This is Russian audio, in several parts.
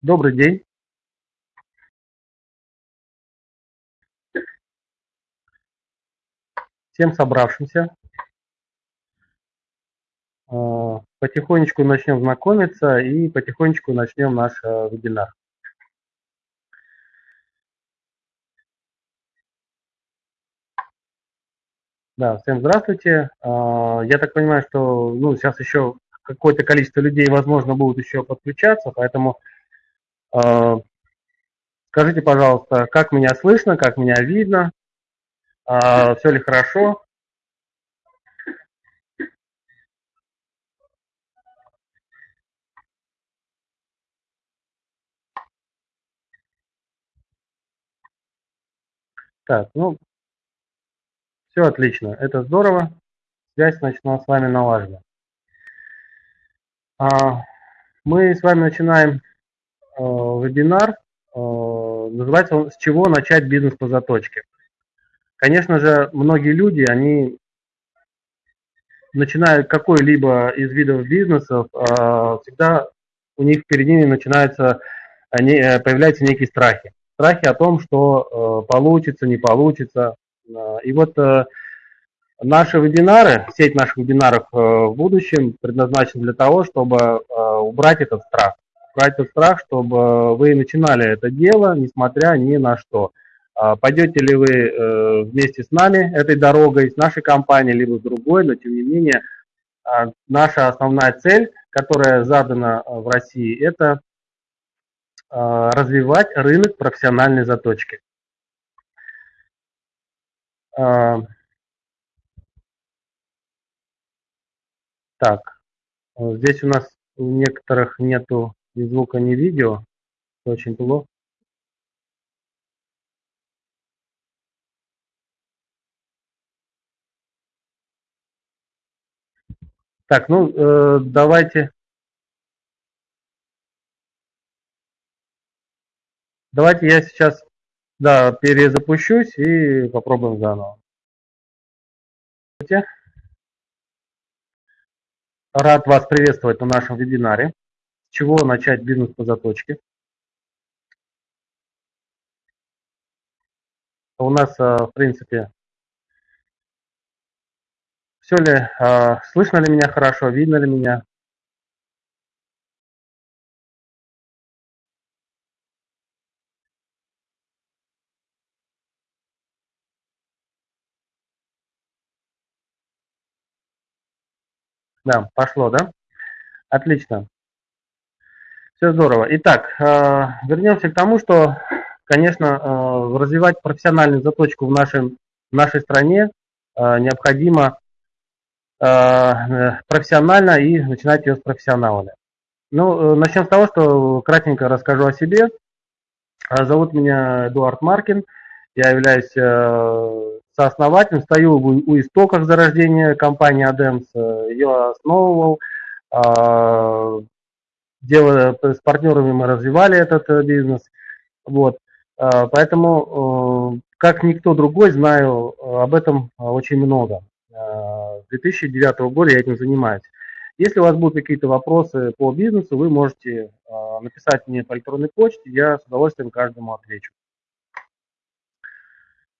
Добрый день. Всем собравшимся. А, потихонечку начнем знакомиться и потихонечку начнем наш э, вебинар. Да, всем здравствуйте. А, я так понимаю, что ну, сейчас еще какое-то количество людей, возможно, будут еще подключаться, поэтому скажите, пожалуйста, как меня слышно, как меня видно, а, все ли хорошо? Так, ну, все отлично, это здорово. Связь, значит, у нас с вами налажена. Мы с вами начинаем Э, вебинар. Э, называется он «С чего начать бизнес по заточке?». Конечно же, многие люди, они начинают какой-либо из видов бизнесов, э, всегда у них впереди начинаются, они, появляются некие страхи. Страхи о том, что получится, не получится. И вот наши вебинары, сеть наших вебинаров в будущем предназначена для того, чтобы убрать этот страх тот страх, чтобы вы начинали это дело, несмотря ни на что. А пойдете ли вы э, вместе с нами этой дорогой, с нашей компанией, либо с другой, но тем не менее а, наша основная цель, которая задана э, в России, это а, развивать рынок профессиональной заточки. Так, здесь у нас у некоторых нету ни звука, ни видео. Очень плохо. Так, ну э, давайте. Давайте я сейчас да, перезапущусь и попробуем заново. Рад вас приветствовать на нашем вебинаре чего начать бизнес по заточке. У нас, а, в принципе, все ли, а, слышно ли меня хорошо, видно ли меня? Да, пошло, да? Отлично. Все здорово. Итак, э, вернемся к тому, что, конечно, э, развивать профессиональную заточку в, нашем, в нашей стране э, необходимо профессионально и начинать ее с профессионалами. Ну, начнем с того, что кратенько расскажу о себе. Зовут меня Эдуард Маркин. Я являюсь сооснователем, стою у истоков зарождения компании Adams. Ее основывал, делая, с партнерами мы развивали этот э, бизнес. Вот. А, поэтому, э, как никто другой, знаю э, об этом очень много. С 2009 года я этим занимаюсь. Если у вас будут какие-то вопросы по бизнесу, вы можете написать мне по электронной почте, я с удовольствием каждому отвечу.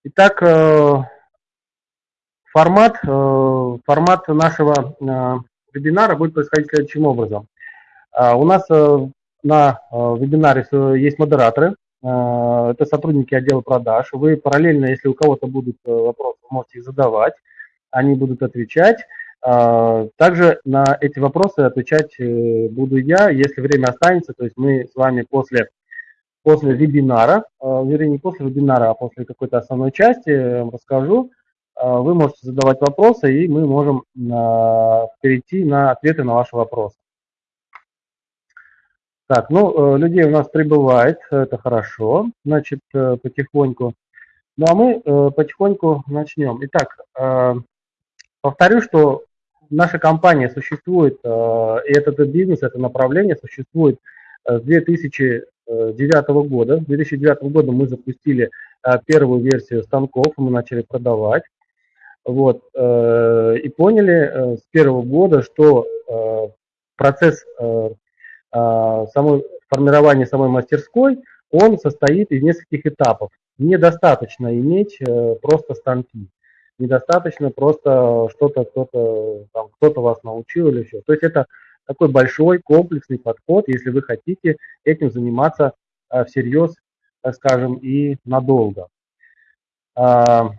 Итак, формат, формат нашего вебинара будет происходить следующим образом. А, у нас э, на э, вебинаре есть модераторы, э, это сотрудники отдела продаж. Вы параллельно, если у кого-то будут вопросы, можете их задавать, они будут отвечать. А, также на эти вопросы отвечать буду я, если время останется, то есть мы с вами после, после вебинара, вернее не после вебинара, а после какой-то основной части расскажу, вы можете задавать вопросы, и мы можем перейти на ответы на ваши вопросы. Так, ну, э, людей у нас прибывает, это хорошо, значит, э, потихоньку. Ну, а мы э, потихоньку начнем. Итак, повторю, что наша компания существует, и этот бизнес, это направление существует с 2009 года. С 2009 года мы запустили первую версию станков, мы начали продавать. Вот, и поняли с первого года, что процесс а, самой формирования самой мастерской, он состоит из нескольких этапов. Недостаточно иметь просто станки. Недостаточно просто что-то кто-то там, кто-то вас научил или еще. То есть это такой большой комплексный подход, если вы хотите этим заниматься всерьез, так скажем, и надолго. А,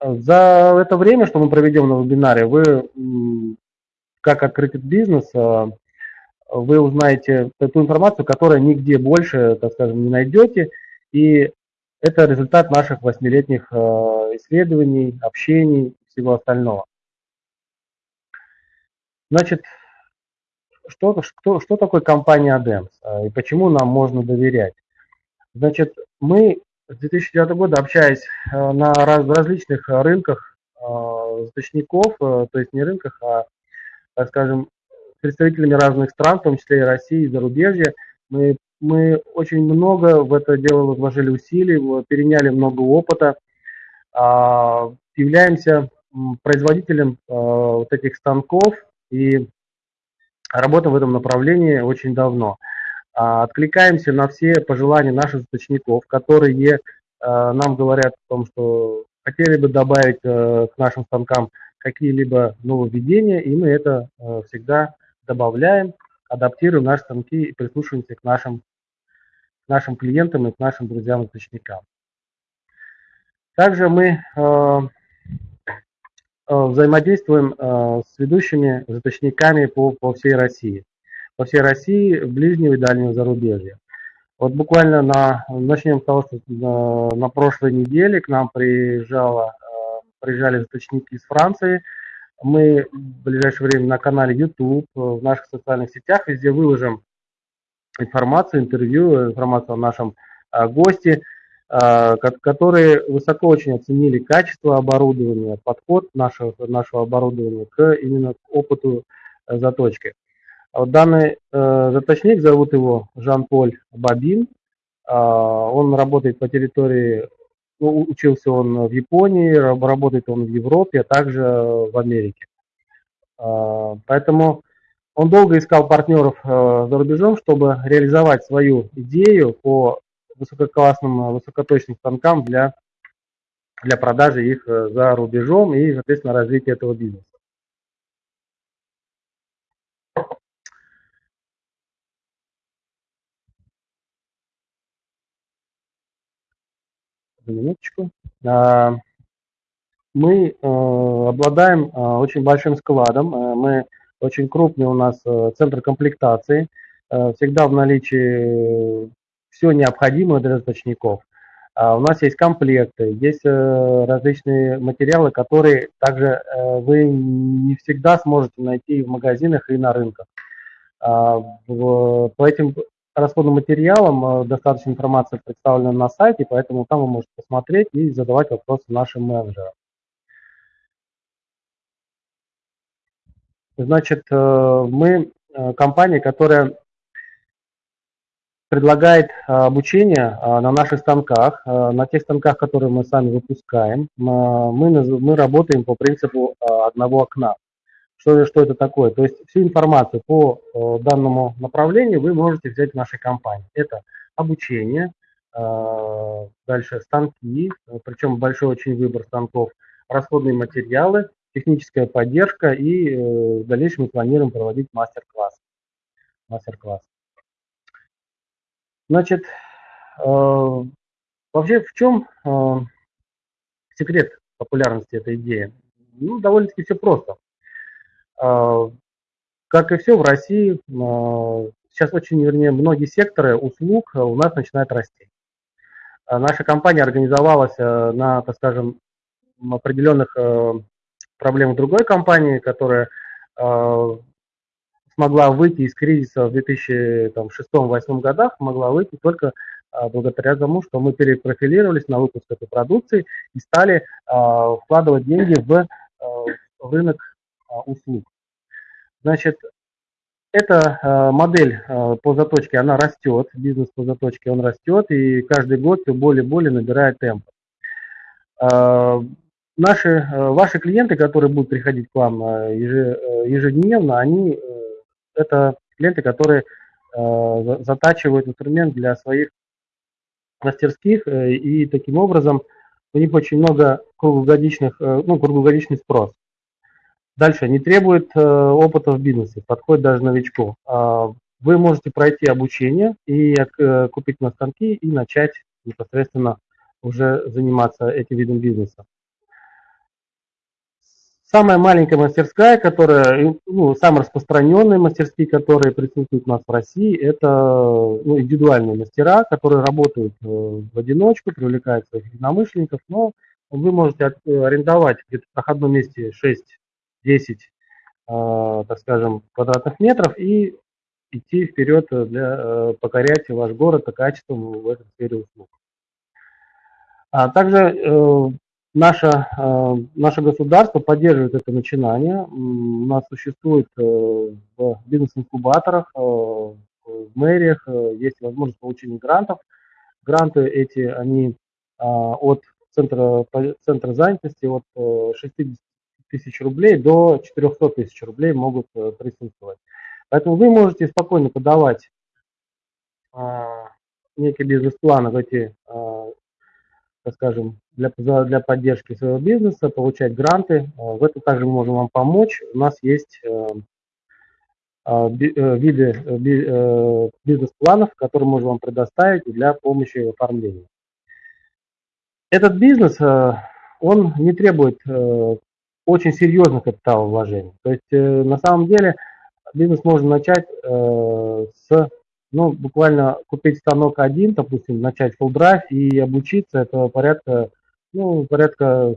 за это время, что мы проведем на вебинаре, вы, как открыть бизнес, вы узнаете эту информацию, которую нигде больше, так скажем, не найдете. И это результат наших восьмилетних а, исследований, общений, всего остального. Значит, что, что, что такое компания ADEMS и почему нам можно доверять? Значит, мы с 2009 года общаясь э, на различных рынках э, э, то есть не рынках, а, скажем, представителями разных стран, в том числе и России, и зарубежья, мы, мы очень много в это дело вложили усилий, переняли много опыта, а, являемся производителем вот этих станков и работаем в этом направлении очень давно. А, откликаемся на все пожелания наших заточников, которые а, нам говорят о том, что хотели бы добавить э, к нашим станкам какие-либо нововведения, и мы это э, всегда добавляем, адаптируем наши станки и прислушиваемся к нашим, к нашим клиентам и к нашим друзьям-заточникам. Также мы э, взаимодействуем с ведущими заточниками по, по всей России по всей России, ближнего и дальнего зарубежья. Вот буквально на, начнем с того, что на, на прошлой неделе к нам приезжало, э, приезжали заточники из Франции. Мы в ближайшее время на канале YouTube, э, в наших социальных сетях везде выложим информацию, интервью, информацию о нашем э, госте, которые высоко очень оценили качество оборудования, подход нашего, нашего оборудования к именно к опыту заточки. А данный э, заточник, зовут его Жан-Поль Бабин. Э, он работает по территории, учился он в Японии, работает он в Европе, а также в Америке. Э, поэтому он долго искал партнеров э, за рубежом, чтобы реализовать свою идею по высококлассным, высокоточным станкам для, для продажи их э, за рубежом и, соответственно, развития этого бизнеса. Минуточку. А, мы э, обладаем э, очень большим складом. Э, мы очень крупный у нас центр комплектации. Всегда в наличии все необходимое для заточников. А у нас есть комплекты, есть различные материалы, которые также вы не всегда сможете найти в магазинах и на рынках. А, по этим расходным материалам. Э, достаточно информации представлена на сайте, поэтому там вы можете посмотреть и задавать вопросы нашим менеджерам. Значит, э, мы э, компания, которая предлагает обучение на наших станках, на тех станках, которые мы сами выпускаем. Мы, мы работаем по принципу одного окна. Что, что это такое? То есть всю информацию по э, данному направлению вы можете взять в нашей компании. Это обучение, э, дальше станки, причем большой очень выбор станков, расходные материалы, техническая поддержка и э, в дальнейшем мы планируем проводить мастер-класс. Мастер-класс. Значит, вообще в чем секрет популярности этой идеи? Ну, довольно-таки все просто. А, как и все в России, сейчас очень, вернее, многие секторы услуг у нас начинают расти. А наша компания организовалась на, так скажем, определенных проблемах другой компании, которая смогла выйти из кризиса в 2006-2008 годах, могла выйти только благодаря тому, что мы перепрофилировались на выпуск этой продукции и стали вкладывать деньги в рынок услуг. Значит, эта а, модель а, по заточке, она растет, бизнес по заточке, он растет, и каждый год все более и более набирает темп. Наши, ваши клиенты, которые будут приходить к вам ежедневно, они, это клиенты, которые затачивают инструмент для своих мастерских, и таким образом у них очень много круглогодичных, ну, круглогодичный спрос. Дальше, не требует э, опыта в бизнесе, подходит даже новичку. А, вы можете пройти обучение и э, купить на станки и начать непосредственно уже заниматься этим видом бизнеса. Самая маленькая мастерская, которая, ну, самые распространенные мастерские, которые присутствуют у нас в России, это ну, индивидуальные мастера, которые работают э, в одиночку, привлекают своих единомышленников, но вы можете арендовать где-то в проходном месте 6 10, э, так скажем, квадратных метров и идти вперед, э, для, э, покорять ваш город по качеству в этой сфере услуг. А также наше, наше государство поддерживает это начинание. У нас существует в бизнес-инкубаторах, в мэриях есть возможность получения грантов. Гранты эти, они а, от центра, центра занятости от 60 тысяч рублей до 400 тысяч рублей могут присутствовать. Поэтому вы можете спокойно подавать некий бизнес-план в эти так скажем, для, для поддержки своего бизнеса, получать гранты. Э, в этом также мы можем вам помочь. У нас есть э, э, виды бизнес-планов, которые можем вам предоставить для помощи в оформлении. Этот бизнес, он не требует очень серьезных капиталовложений. То есть на самом деле бизнес можно начать с ну, буквально купить станок один, допустим, начать full drive и обучиться, это порядка, ну, порядка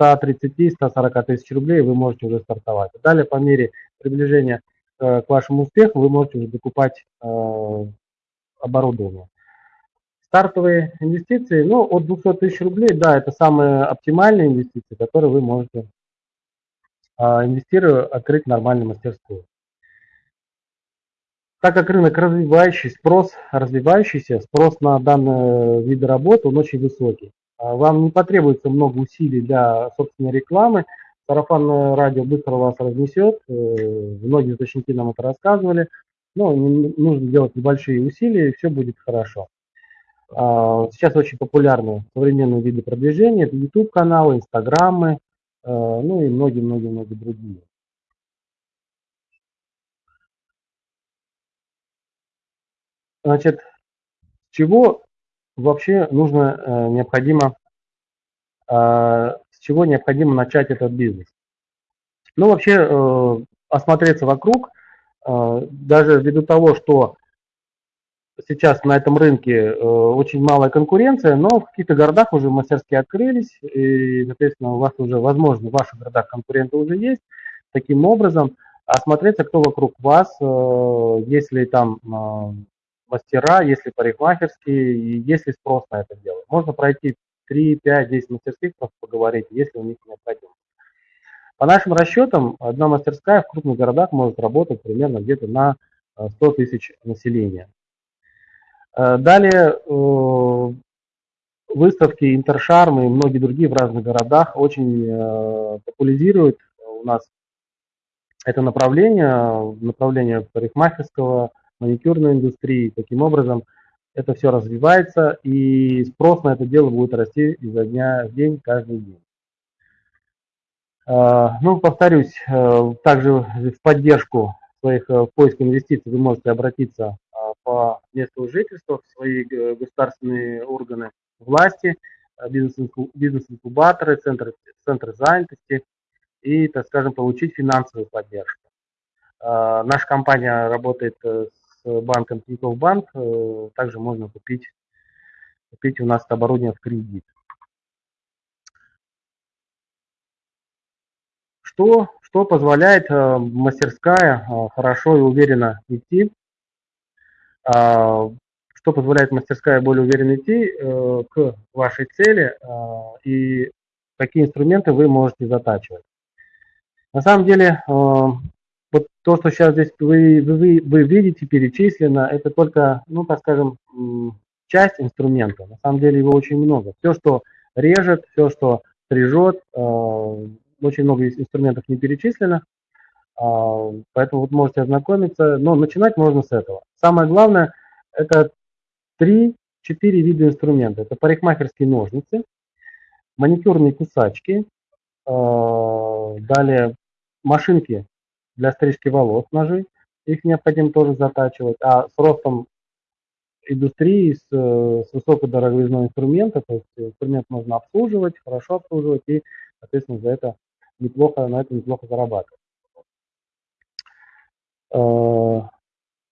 130-140 тысяч рублей вы можете уже стартовать. Далее, по мере приближения э, к вашему успеху, вы можете уже докупать э, оборудование. Стартовые инвестиции, ну, от 200 тысяч рублей, да, это самые оптимальные инвестиции, которые вы можете, э, инвестируя, открыть нормальную мастерскую. Так как рынок развивающийся, спрос развивающийся, спрос на данные виды работы, он очень высокий. А вам не потребуется много усилий для собственной рекламы. Сарафанное радио быстро вас разнесет. Э, многие источники нам это рассказывали. Но нужно делать небольшие усилия, и все будет хорошо. А, сейчас очень популярны современные виды продвижения. Это YouTube-каналы, Инстаграмы, ну и многие-многие-многие другие. Значит, чего вообще нужно, э, необходимо, э, с чего необходимо начать этот бизнес? Ну, вообще, э, осмотреться вокруг, даже ввиду того, что сейчас на этом рынке очень малая конкуренция, но в каких-то городах уже мастерские открылись, и, соответственно, у вас уже, возможно, в ваших городах конкуренты уже есть. Таким образом, осмотреться, кто вокруг вас, если там мастера, если парикмахерские, и есть ли спрос на это дело. Можно пройти 3, 5, 10 мастерских, просто поговорить, если у них необходимость. По нашим расчетам, одна мастерская в крупных городах может работать примерно где-то на 100 э, тысяч населения. Э, далее, э, выставки Интершарм и многие другие в разных городах очень популяризируют у нас это направление, направление парикмахерского, маникюрной индустрии. Таким образом, это все развивается, и спрос на это дело будет расти изо дня в день, каждый день. Ну, повторюсь, э, также в поддержку своих э, поиск инвестиций вы можете обратиться по месту жительства в свои э, государственные органы власти, бизнес-инкубаторы, центры, центры занятости и, так скажем, получить финансовую поддержку. А, наша компания работает с банком Тинькофф Банк. Э, также можно купить, купить у нас оборудование в кредит. Что, что позволяет э, мастерская э, хорошо и уверенно идти? А, что позволяет мастерская более уверенно идти к вашей цели и какие инструменты вы можете затачивать? На самом деле вот то, что сейчас здесь вы, вы, вы видите перечислено, это только, ну, так скажем, часть инструмента. На самом деле его очень много. Все, что режет, все, что стрижет, э, очень много инструментов не перечислено. А, поэтому вот можете ознакомиться, но начинать можно с этого. Самое главное, это 3-4 вида инструмента. Это парикмахерские ножницы, маникюрные кусачки, а, далее машинки для стрижки волос, ножи, их необходимо тоже затачивать, а с ростом индустрии с, с высокой инструмента, то есть инструмент можно обслуживать, хорошо обслуживать и, соответственно, за это неплохо, на этом неплохо зарабатывать. А,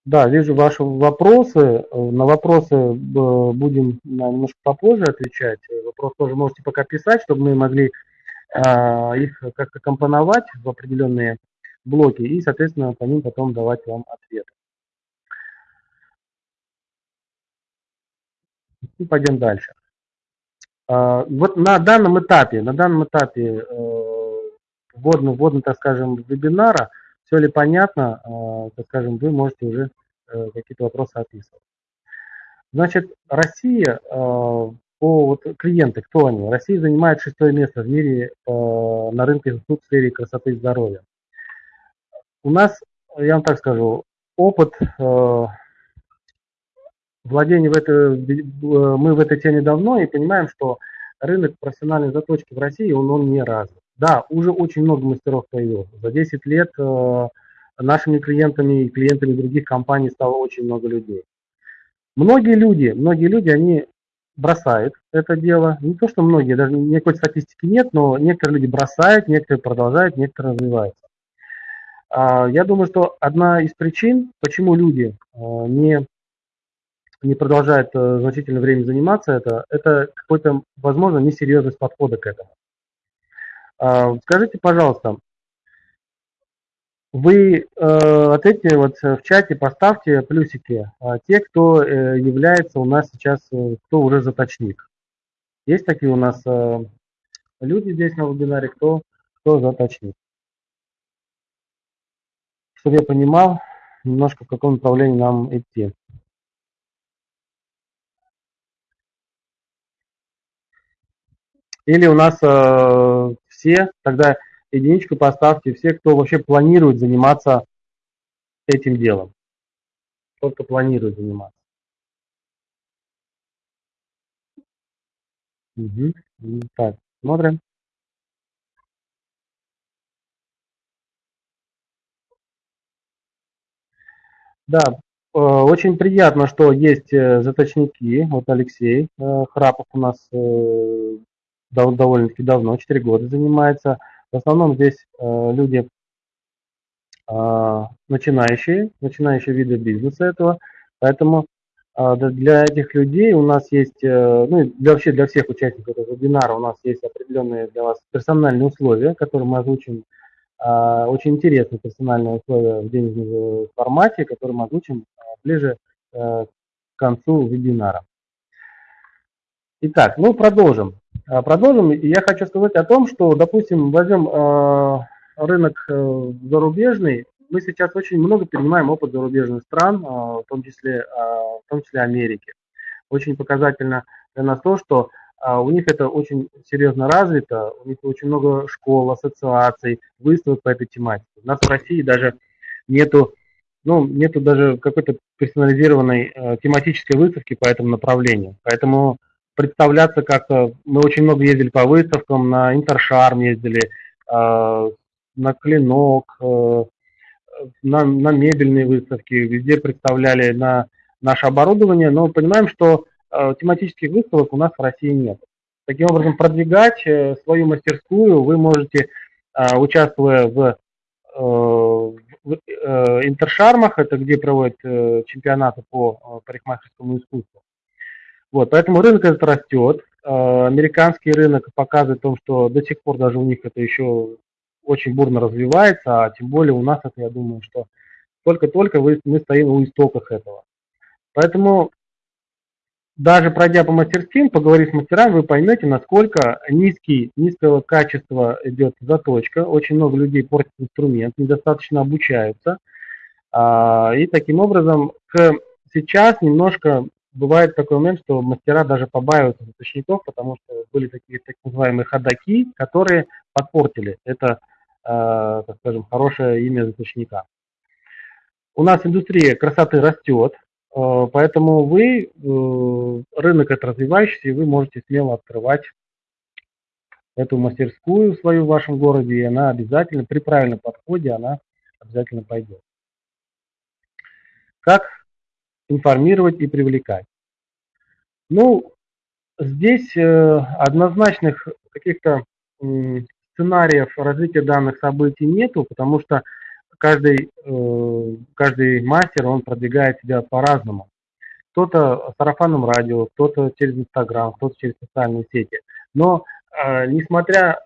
да, вижу ваши вопросы. На вопросы э, будем немножко попозже отвечать. Вопрос тоже можете пока писать, чтобы мы могли их как-то компоновать в определенные блоки и, соответственно, по ним потом давать вам ответ. И пойдем дальше. Вот на данном этапе, на данном этапе э, вводно, вводно, так скажем, вебинара – все ли понятно, а, так скажем, вы можете уже э, какие-то вопросы описывать. Значит, Россия, а, по вот, клиенты, кто они? Россия занимает шестое место в мире а, на рынке услуг в сфере красоты и здоровья. У нас, я вам так скажу, опыт владения в этой, мы в этой теме давно и понимаем, что рынок профессиональной заточки в России, он, он не развит. Да, уже очень много мастеров появилось. За 10 лет э, нашими клиентами и клиентами других компаний стало очень много людей. Многие люди, многие люди, они бросают это дело. Не то, что многие, даже никакой статистики нет, но некоторые люди бросают, некоторые продолжают, некоторые развиваются. А, я думаю, что одна из причин, почему люди э, не, не продолжают э, значительное время заниматься это, это какой-то, возможно, несерьезность подхода к этому. А, скажите, пожалуйста, вы э, ответьте вот в чате, поставьте плюсики, э, те, кто э, является у нас сейчас, э, кто уже заточник. Есть такие у нас э, люди здесь на вебинаре, кто, кто заточник. Чтобы я понимал немножко, в каком направлении нам идти. Или у нас э, все, тогда единичку поставьте, все, кто вообще планирует заниматься этим делом. Только планирует заниматься. Угу. Так, смотрим. Да, э, очень приятно, что есть э, заточники. Вот Алексей э, Храпов у нас довольно-таки давно, 4 года занимается. В основном здесь э, люди э, начинающие, начинающие виды бизнеса этого, поэтому э, для этих людей у нас есть, ну для, вообще для всех участников этого вебинара у нас есть определенные для вас персональные условия, которые мы озвучим, очень интересные персональные условия в денежном формате, которые мы озвучим ближе к концу вебинара. Итак, ну продолжим. А, продолжим. Я хочу сказать о том, что, допустим, возьмем а, рынок э, зарубежный. Мы сейчас очень много перенимаем опыт зарубежных стран, а, в том числе, в том числе Америки. Очень показательно для нас то, что у них это очень серьезно развито, у них очень много школ, ассоциаций, выставок по этой тематике. У нас в России даже нету, ну, нету даже какой-то персонализированной э, тематической выставки по этому направлению. Поэтому представляться как-то. Мы очень много ездили по выставкам, на Интершарм ездили, э, на Клинок, э, на, на мебельные выставки, везде представляли на наше оборудование, но понимаем, что э, тематических выставок у нас в России нет. Таким образом, продвигать свою мастерскую вы можете, участвуя в, в интершармах, это где проводят чемпионаты по парикмахерскому искусству, вот, поэтому рынок этот растет. А, американский рынок показывает том, что до сих пор даже у них это еще очень бурно развивается, а тем более у нас это, я думаю, что только-только мы стоим у истоков этого. Поэтому даже пройдя по мастерским, поговорив с мастерами, вы поймете, насколько низкий, низкого качества идет заточка. Очень много людей портят инструмент, недостаточно обучаются. А, и таким образом к сейчас немножко бывает такой момент, что мастера даже побаиваются заточников, потому что были такие так называемые ходаки, которые подпортили это так скажем, хорошее имя заточника. У нас индустрия красоты растет, поэтому вы, рынок это развивающийся, и вы можете смело открывать эту мастерскую свою в вашем городе, и она обязательно, при правильном подходе, она обязательно пойдет. Как информировать и привлекать? Ну, здесь э, однозначных каких-то сценариев развития данных событий нету, потому что каждый, э, каждый мастер, он продвигает себя по-разному. Кто-то сарафанным радио, кто-то через Инстаграм, кто-то через социальные сети. Но э, несмотря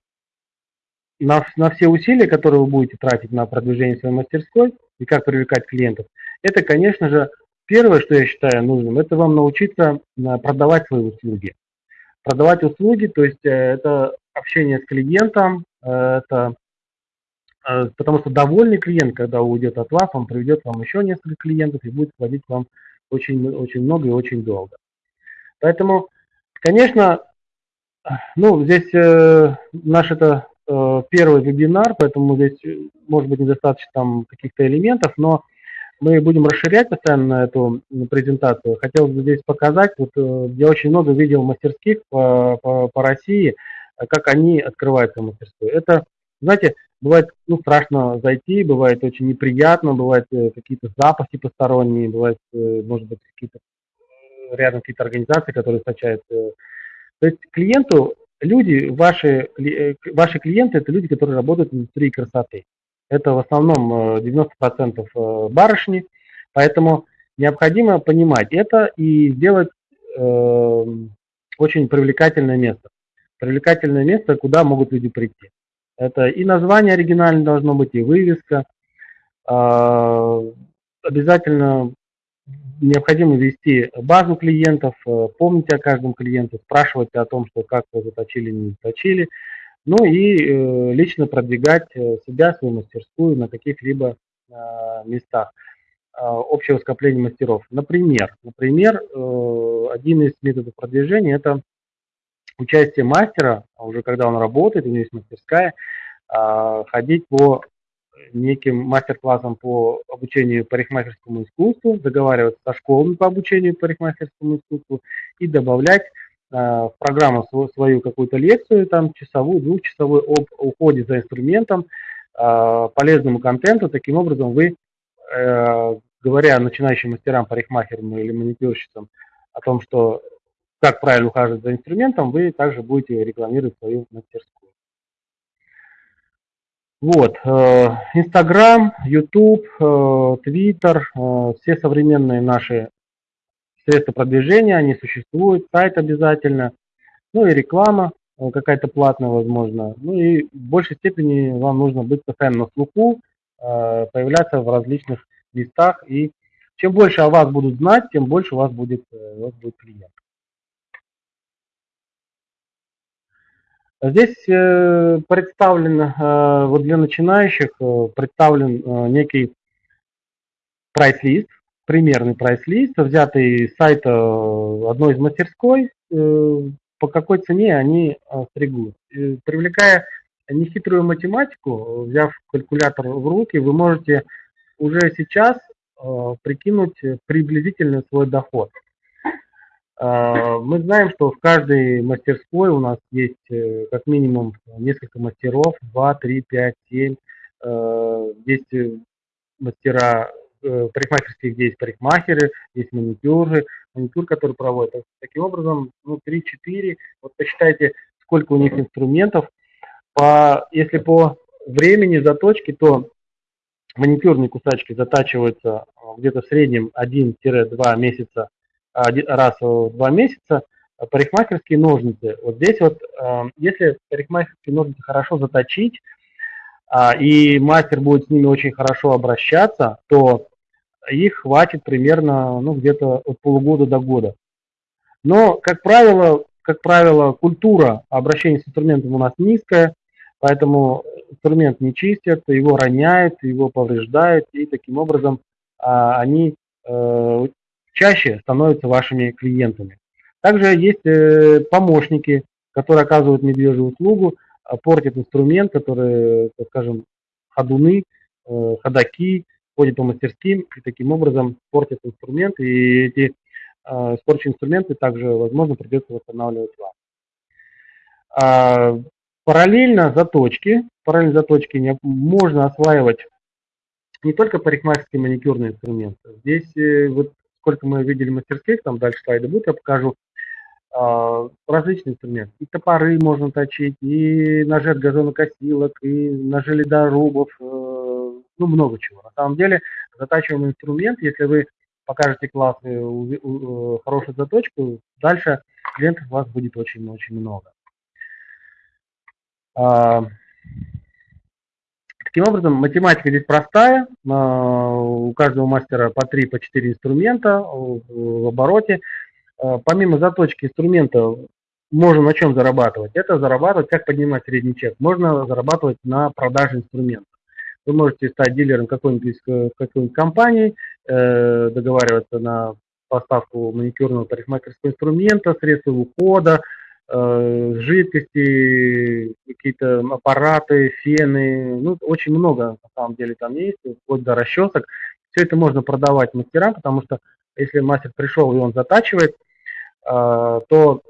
на, на все усилия, которые вы будете тратить на продвижение своей мастерской и как привлекать клиентов, это, конечно же, первое, что я считаю нужным, это вам научиться э, продавать свои услуги. Продавать услуги, то есть э, это общение с клиентом, э, это потому что довольный клиент, когда уйдет от вас, он приведет вам еще несколько клиентов и будет платить вам очень, очень много и очень долго. Поэтому, конечно, ну, здесь наш это первый вебинар, поэтому здесь, может быть, недостаточно там каких-то элементов, но мы будем расширять постоянно эту презентацию. Хотел бы здесь показать, вот э, я очень много видел мастерских по, по, по России, как они открывают свою мастерскую. Это, знаете, бывает ну, страшно зайти, бывает очень неприятно, бывают э, какие-то запахи посторонние, бывает, э, может быть, какие-то рядом какие-то организации, которые источают. То есть клиенту, люди, ваши, ваши клиенты, это люди, которые работают в индустрии красоты. Это в основном 90% э, э, барышни, поэтому необходимо понимать это и сделать э, очень привлекательное место. Привлекательное место, куда могут люди прийти. Это и название оригинальное должно быть, и вывеска. Э, обязательно необходимо вести базу клиентов, э, помнить о каждом клиенте, спрашивать о том, что как вы заточили, не заточили. Ну и э, лично продвигать э, себя, свою мастерскую на каких-либо э, местах общего скопления мастеров. Например, например один из методов продвижения – это участие мастера, а уже когда он работает, у него есть мастерская, ходить по неким мастер-классам по обучению парикмахерскому искусству, договариваться со школами по обучению парикмахерскому искусству и добавлять в программу свою какую-то лекцию, там часовую, двухчасовую об уходе за инструментом, э, полезному контенту. Таким образом вы, э, говоря начинающим мастерам, парикмахерам или маникюрщицам о том, что как правильно ухаживать за инструментом, вы также будете рекламировать свою мастерскую. Вот, Инстаграм, Ютуб, Твиттер, все современные наши средства продвижения, они существуют, сайт обязательно, ну и реклама э, какая-то платная, возможно. Ну и в большей степени вам нужно быть постоянно на слуху, э, появляться в различных местах. И чем больше о вас будут знать, тем больше у вас будет, э, у вас будет клиент. Здесь представлен, вот для начинающих, представлен некий прайс-лист, примерный прайс-лист, взятый с сайта э, одной из мастерской, э, по какой цене они э, стригут. Привлекая нехитрую математику, взяв калькулятор в руки, вы можете уже сейчас прикинуть приблизительно свой доход. Мы знаем, что в каждой мастерской у нас есть как минимум несколько мастеров, 2, 3, 5, 7. Есть мастера Э, парикмахерских, где есть парикмахеры, есть маникюры, маникюр, который проводят. Таким образом, ну, 3-4, вот посчитайте, сколько у них инструментов. По, если по времени заточки, то маникюрные кусачки затачиваются э, где-то в среднем 1-2 месяца, раз в 2 месяца. Парикмахерские ножницы. Вот здесь вот, э, если парикмахерские ножницы хорошо заточить, а, и мастер будет с ними очень хорошо обращаться, то их хватит примерно ну, где-то от полугода до года. Но, как правило, как правило, культура обращения с инструментом у нас низкая, поэтому инструмент не чистят, его роняют, его повреждают, и таким образом а, они э, чаще становятся вашими клиентами. Также есть э, помощники, которые оказывают медвежью услугу, портит инструмент, который, так скажем, ходуны, ходаки, ходят по мастерским и таким образом портят инструмент, и эти испорченные инструменты также, возможно, придется восстанавливать вам. А, параллельно заточки, параллельно заточки можно осваивать не только парикмахерские маникюрные инструменты. Здесь э, вот сколько мы видели мастерских, там дальше слайды будут, я покажу а, различные инструменты. И топоры можно точить, и ножи от газонокосилок, и ножи ледорубов, э, ну много чего. На самом деле затачиваемый инструмент, если вы покажете классную, э, хорошую заточку, дальше клиентов у вас будет очень-очень много. А, таким образом, математика здесь простая. А, у каждого мастера по 3-4 по инструмента в обороте. А, помимо заточки инструмента, можно на чем зарабатывать? Это зарабатывать, как поднимать средний чек. Можно зарабатывать на продаже инструментов. Вы можете стать дилером какой-нибудь э, какой компании, э, договариваться на поставку маникюрного парикмахерского инструмента, средства ухода, Э, жидкости, какие-то аппараты, фены, ну, очень много на самом деле там есть, вплоть до расчесок. Все это можно продавать мастерам, потому что если мастер пришел и он затачивает, э, то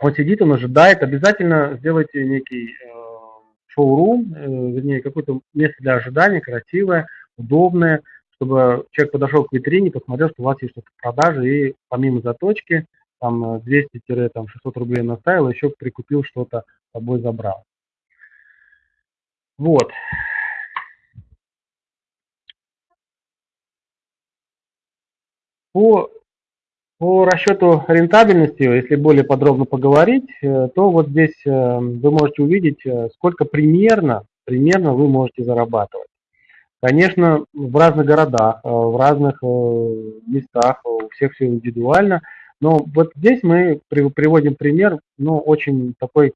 он сидит, он ожидает, обязательно сделайте некий шоурум, вернее, какое-то место для ожидания, красивое, удобное, чтобы человек подошел к витрине, посмотрел, что у вас есть что-то в продаже, и помимо заточки, там 200-600 э, рублей наставил, еще прикупил что-то, с собой забрал. Вот. По, по расчету рентабельности, если более подробно поговорить, э, то вот здесь э, вы можете увидеть, сколько примерно, примерно вы можете зарабатывать. Конечно, в разных городах, в разных местах, у всех все индивидуально – но вот здесь мы приводим пример, ну, очень такой,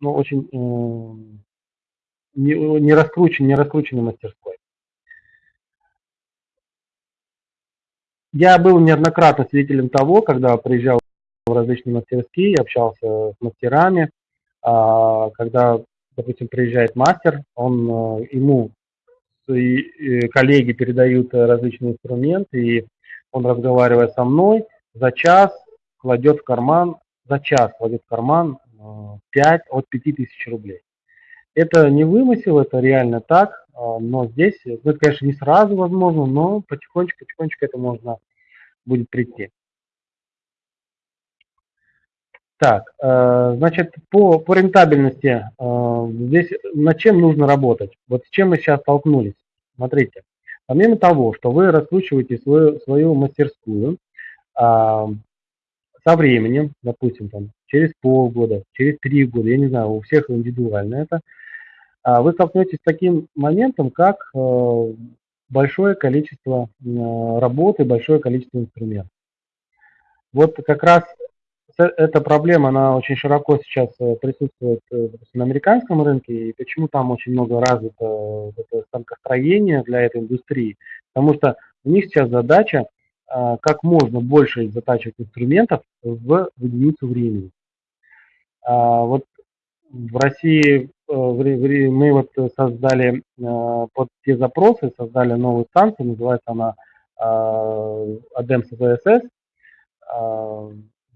ну, очень э, не, не раскрученный, не раскрученный мастерской. Я был неоднократно свидетелем того, когда приезжал в различные мастерские, общался с мастерами, а, когда, допустим, приезжает мастер, он, э, ему свои э, коллеги передают различные инструменты, и он, разговаривая со мной, за час кладет в карман, за час кладет в карман 5 э, от 5 тысяч рублей. Это не вымысел, это реально так, но здесь, ну, это, конечно, не сразу возможно, но потихонечку-потихонечку это можно будет прийти. Так, э, значит, по, по рентабельности, здесь над чем нужно работать? Вот с чем мы сейчас столкнулись? Смотрите, помимо того, что вы раскручиваете свою, свою мастерскую, а, со временем, допустим, там, через полгода, через три года, я не знаю, у всех индивидуально это, а, вы столкнетесь с таким моментом, как э, большое количество э, работы, большое количество инструментов. Вот как раз эта проблема, она очень широко сейчас э, присутствует допустим, на американском рынке, и почему там очень много развито это станкостроение для этой индустрии, потому что у них сейчас задача а, как можно больше затачивать инструментов в единицу времени. А, вот в России э, мы вот создали э, под те запросы, создали новую станцию, называется она ADEM CSS.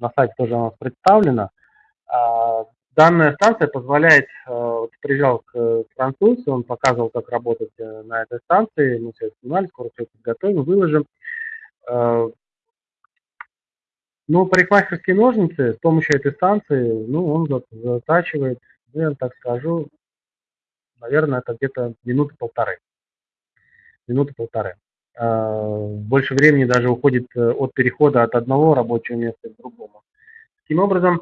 На сайте тоже она представлена. Данная станция позволяет, э, вот приезжал к француз, он показывал, как работать на этой станции, мы все снимали, скоро все подготовим, выложим. Э, ну, парикмахерские ножницы с помощью этой станции, ну, он затачивает, ну, я так скажу, наверное, это где-то минуты полторы. Минуты полторы. Э, больше времени даже уходит э, от перехода от одного рабочего места к другому. Таким образом,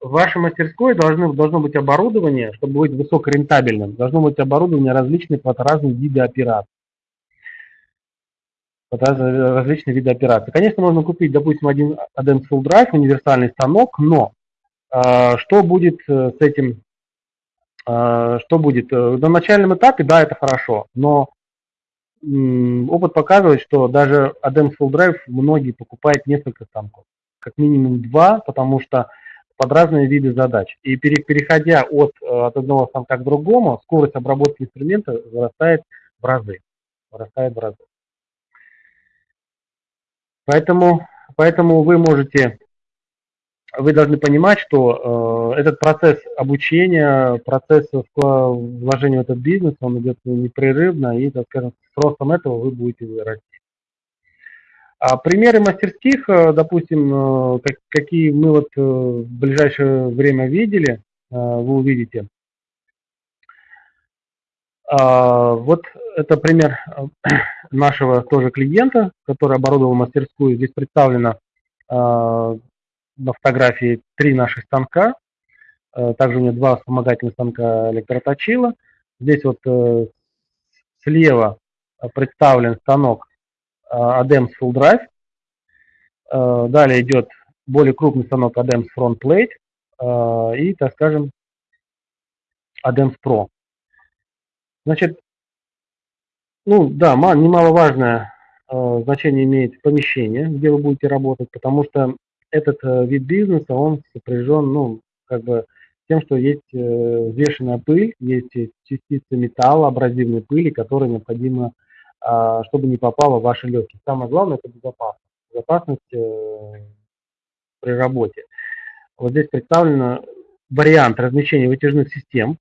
в вашей мастерской должно, должно быть оборудование, чтобы быть высокорентабельным, должно быть оборудование различных под разные виды операций различные виды операций. Конечно, можно купить, допустим, один Adams Full Drive, универсальный станок, но э, что будет э, с этим, что будет? На начальном этапе, да, это хорошо, но э, опыт показывает, что даже Adams Full Drive многие покупают несколько станков, как минимум два, потому что под разные виды задач. И переходя от, от одного станка к другому, скорость обработки инструмента вырастает в разы. Вырастает в разы. Поэтому, поэтому вы можете, вы должны понимать, что э, этот процесс обучения, процесс вложения в этот бизнес, он идет непрерывно, и, так скажем, с ростом этого вы будете расти. А примеры мастерских, э, допустим, э, как, какие мы вот э, в ближайшее время видели, вы увидите. А, вот это пример нашего тоже клиента, который оборудовал мастерскую. Здесь представлено на фотографии три наших станка. Также у него два вспомогательных станка электроточила. Здесь вот слева представлен станок ADEMS Full Drive. Далее идет более крупный станок ADEMS Front Plate и, так скажем, ADEMS Pro. Значит, ну да, немаловажное значение имеет помещение, где вы будете работать, потому что этот вид бизнеса, он сопряжен, ну, как бы тем, что есть взвешенная пыль, есть частицы металла, абразивной пыли, которые необходимо а, чтобы не попало в ваши легкие. Самое главное – это безопасность. Безопасность э, при работе. Вот здесь представлен вариант размещения вытяжных систем,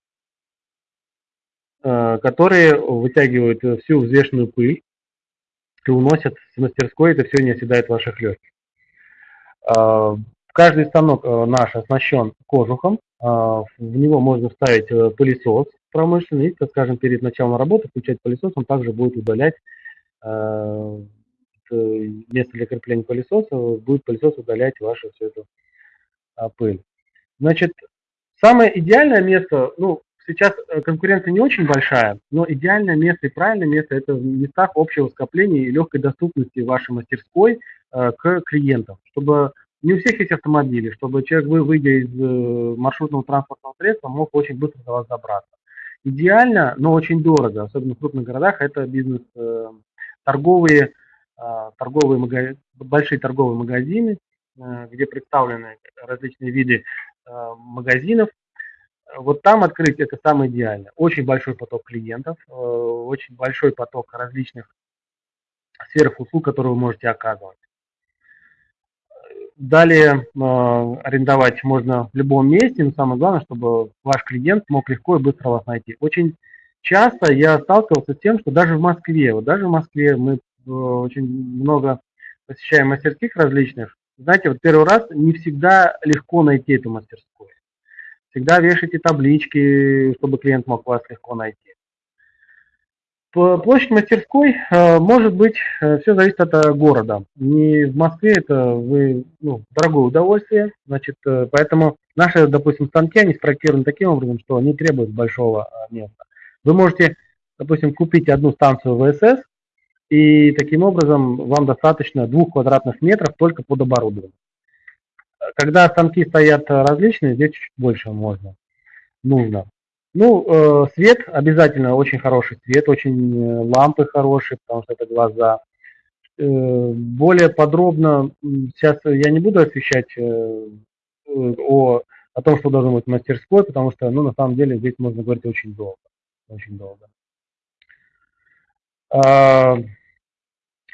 э, которые вытягивают всю взвешенную пыль и уносят с мастерской, это все не оседает в ваших легких. А, каждый станок э, наш оснащен кожухом, а, в него можно вставить пылесос, промышленный, и, скажем, перед началом работы включать пылесос, он также будет удалять э, место для крепления пылесоса, будет пылесос удалять вашу всю эту а, пыль. Значит, самое идеальное место, ну, сейчас э, конкуренция не очень большая, но идеальное место и правильное место это в местах общего скопления и легкой доступности вашей мастерской э, к клиентам, чтобы не у всех есть автомобили, чтобы человек, вы, выйдя из э, маршрутного транспортного средства, мог очень быстро до вас добраться. Идеально, но очень дорого, особенно в крупных городах, это бизнес, торговые, торговые магазины, большие торговые магазины, где представлены различные виды магазинов. Вот там открыть это самое идеальное. Очень большой поток клиентов, очень большой поток различных сверхуслуг, которые вы можете оказывать. Далее э, арендовать можно в любом месте, но самое главное, чтобы ваш клиент мог легко и быстро вас найти. Очень часто я сталкивался с тем, что даже в Москве, вот даже в Москве мы э, очень много посещаем мастерских различных. Знаете, вот первый раз не всегда легко найти эту мастерскую. Всегда вешайте таблички, чтобы клиент мог вас легко найти. Площадь мастерской э, может быть, э, все зависит от э, города. Не в Москве это вы, ну, дорогое удовольствие, значит, поэтому наши, допустим, станки, они спроектированы таким образом, что они требуют большого места. Вы можете, допустим, купить одну станцию ВСС, и таким образом вам достаточно двух квадратных метров только под оборудование. Когда станки стоят различные, здесь чуть больше можно, нужно. Ну, э, свет обязательно очень хороший свет, очень э, лампы хорошие, потому что это глаза. Э, более подробно сейчас я не буду освещать о, о том, что должно быть в мастерской, потому что, ну, на самом деле здесь можно говорить очень долго. Очень долго. А,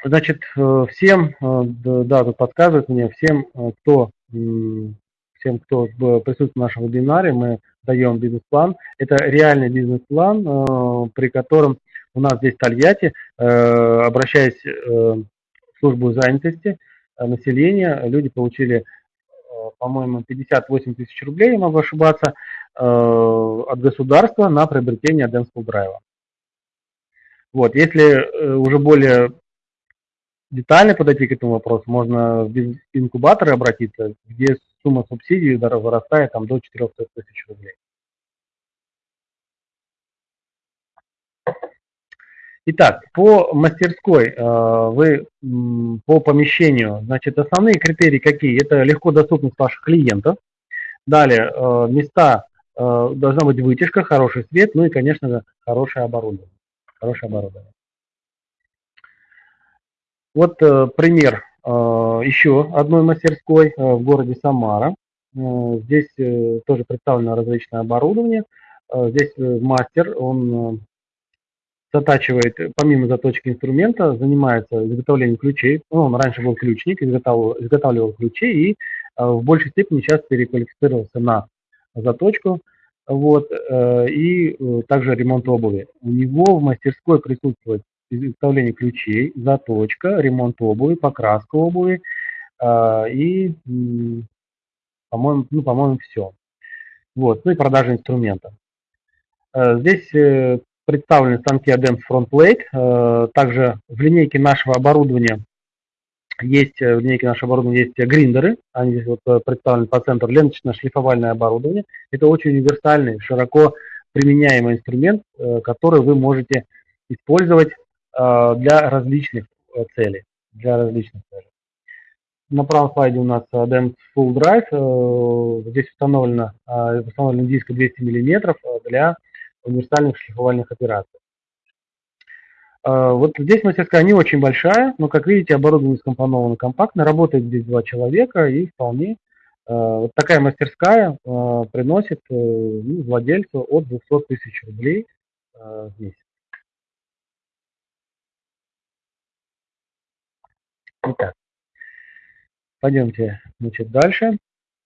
значит, всем, да, тут подсказывают мне, всем, кто всем, кто присутствует в нашем вебинаре, мы даем бизнес-план. Это реальный бизнес-план, э, при котором у нас здесь в Тольятти, э, обращаясь э, в службу занятости населения, люди получили, по-моему, 58 тысяч рублей, я могу ошибаться, от государства на приобретение Advanced Drive. Вот, если уже более детально подойти к этому вопросу, можно в инкубаторы обратиться, где сумма субсидий вырастает там, до 400 тысяч рублей. Итак, по мастерской э, вы по помещению, значит, основные критерии какие? Это легко доступность ваших клиентов. Далее, э, места, э, должна быть вытяжка, хороший свет, ну и, конечно же, хорошее оборудование. Хорошее оборудование. Вот пример Э, еще одной мастерской э, в городе Самара. Здесь тоже представлено различное оборудование. Здесь мастер, он затачивает, помимо заточки инструмента, занимается изготовлением ключей. Ну, он раньше был ключник, изготавливал, изготавливал ключи и в большей степени сейчас переквалифицировался на заточку вот, э, и э, также ремонт обуви. У него в мастерской присутствует изготовление ключей, заточка, ремонт обуви, покраска обуви э, и, по-моему, ну, по-моему, все. Вот, ну и продажа инструмента. Здесь представлены станки ADEMS FrontPlate. Также в линейке нашего оборудования есть в линейке нашего оборудования есть гриндеры, они здесь вот э, представлены по центру, ленточно-шлифовальное оборудование. Это очень универсальный, широко применяемый инструмент, э, который вы можете использовать э, для различных целей. Для различных целей. На правом слайде у нас DEMS Full Drive. Здесь установлено, установлен диск 200 мм для универсальных шлифовальных операций. А, вот здесь мастерская не очень большая, но, как видите, оборудование скомпоновано компактно, работает здесь два человека и вполне а, вот такая мастерская а, приносит э, ну, владельцу от 200 тысяч рублей в месяц. Итак, пойдемте значит, дальше.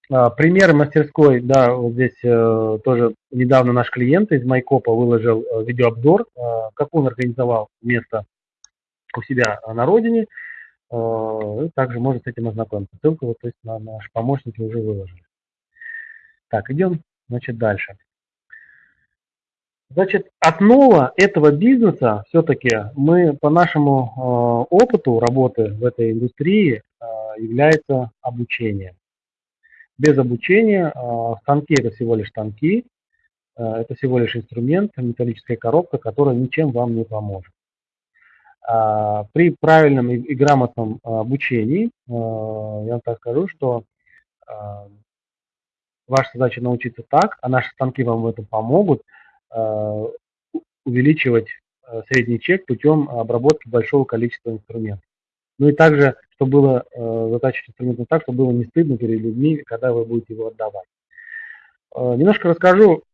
Пример мастерской, да, вот здесь э, тоже недавно наш клиент из Майкопа выложил э, видеообзор, э, как он организовал место у себя на родине. Э, также может с этим ознакомиться. Ссылку вот, то есть на наши помощники уже выложили. Так, идем, значит, дальше. Значит, основа этого бизнеса все-таки мы по нашему э, опыту работы в этой индустрии э, является обучение без обучения. А, станки – это всего лишь станки, а, это всего лишь инструмент, металлическая коробка, которая ничем вам не поможет. А, при правильном и грамотном обучении, я вам так скажу, что ваша задача научиться так, а наши станки вам в этом помогут, увеличивать средний чек путем обработки большого количества инструментов. Ну и также чтобы было э, затачивать инструмент так, чтобы было не стыдно перед людьми, когда вы будете его отдавать. Э, немножко расскажу.